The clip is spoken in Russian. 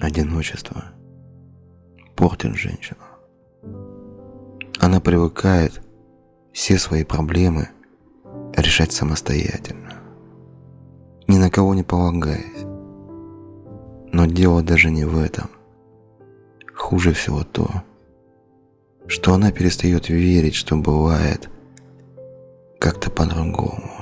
Одиночество портит женщину. Она привыкает все свои проблемы решать самостоятельно, ни на кого не полагаясь. Но дело даже не в этом. Хуже всего то, что она перестает верить, что бывает как-то по-другому.